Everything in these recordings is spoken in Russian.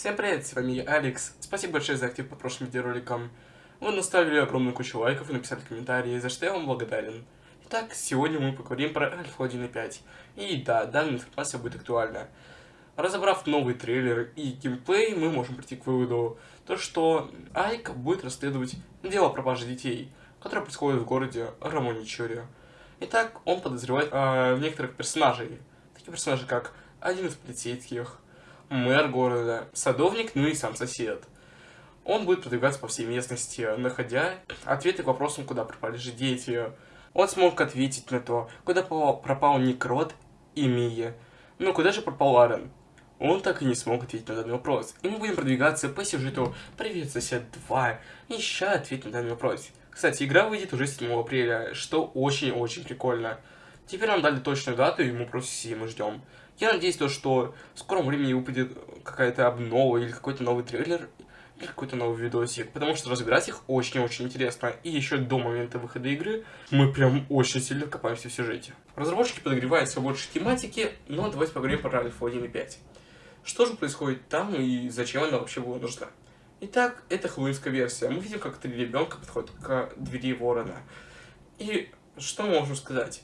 Всем привет, с вами я, Алекс. Спасибо большое за актив по прошлым видеороликам. Вы наставили огромную кучу лайков и написали комментарии, за что я вам благодарен. Итак, сегодня мы поговорим про Альфа 1.5. И да, данная информация будет актуальна. Разобрав новый трейлер и геймплей, мы можем прийти к выводу, то что Айк будет расследовать дело пропажи детей, которое происходит в городе Рамоничоре. Итак, он подозревает э, некоторых персонажей. Такие персонажи, как один из полицейских, мэр города, садовник, ну и сам сосед. Он будет продвигаться по всей местности, находя ответы к вопросам, куда пропали же дети. Он смог ответить на то, куда пропал Никрот и Мия. Но куда же пропал Арен? Он так и не смог ответить на данный вопрос. И мы будем продвигаться по сюжету «Привет, сосед 2», ища ответ на данный вопрос. Кстати, игра выйдет уже 7 апреля, что очень-очень прикольно. Теперь нам дали точную дату, и мы просто сидим и ждем. Я надеюсь, то, что в скором времени выпадет какая-то обнова или какой-то новый трейлер, или какой-то новый видосик, потому что разбирать их очень-очень интересно. И еще до момента выхода игры мы прям очень сильно копаемся в сюжете. Разработчики подогревают все больше тематики, но давайте поговорим про Альфа 1.5. Что же происходит там и зачем она вообще была нужна? Итак, это хэллоуинская версия. Мы видим, как три ребенка подходят к двери ворона. И что мы можем сказать?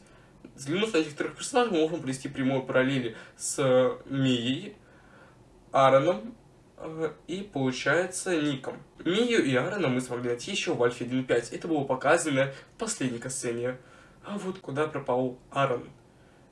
На этих трех персонажей, мы можем провести прямую параллели с э, Мией, Аароном э, и, получается, Ником. Мию и Аарона мы смогли найти еще в Альфе 1.5. Это было показано в последней касцене. А вот куда пропал Аарон?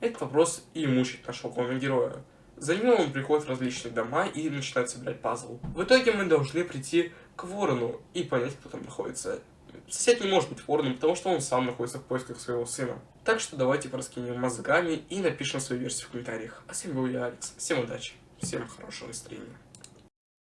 Этот вопрос и мучает нашего главного героя. За ним он приходит в различные дома и начинает собирать пазл. В итоге мы должны прийти к Ворону и понять, кто там находится. Сосед не может быть вороном, потому что он сам находится в поисках своего сына. Так что давайте пораскинем мозгами и напишем свою версию в комментариях. А с вами был я, Алекс. Всем удачи, всем хорошего настроения.